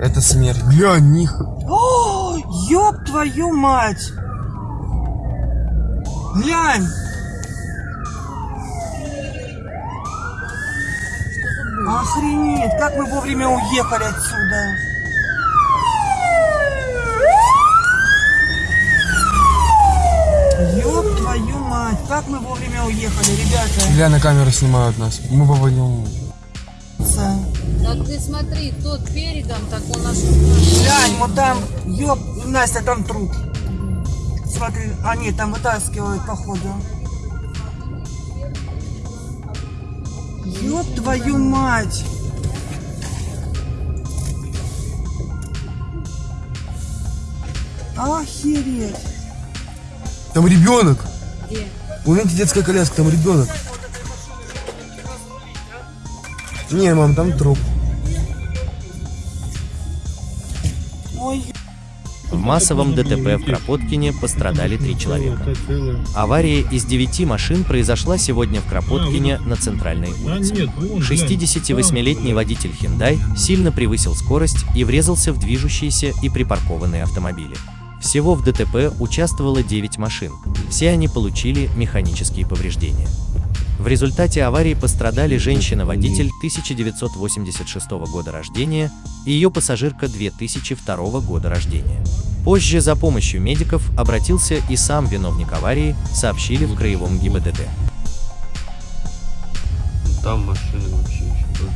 Это смерть. Глянь, них. О, ёб твою мать! Глянь! Охренеть, как мы вовремя уехали отсюда. Ёб твою мать, как мы вовремя уехали, ребята. Гля на камеру снимают нас. Мы попадем. Так ты смотри, тот передом, так он аж... Глянь, вот там, ёб, Настя, там труп. Смотри, они там вытаскивают, походу. Ёб твою мать! Охереть! Там ребенок. Где? Видите, детская коляска, там ребенок. Не, мам, там труп. В массовом ДТП в Кропоткине пострадали три человека. Авария из девяти машин произошла сегодня в Кропоткине на центральной улице. 68-летний водитель Hyundai сильно превысил скорость и врезался в движущиеся и припаркованные автомобили. Всего в ДТП участвовало 9 машин. Все они получили механические повреждения. В результате аварии пострадали женщина-водитель 1986 года рождения и ее пассажирка 2002 года рождения. Позже за помощью медиков обратился и сам виновник аварии, сообщили в Краевом ГИБДД. Там машины вообще еще.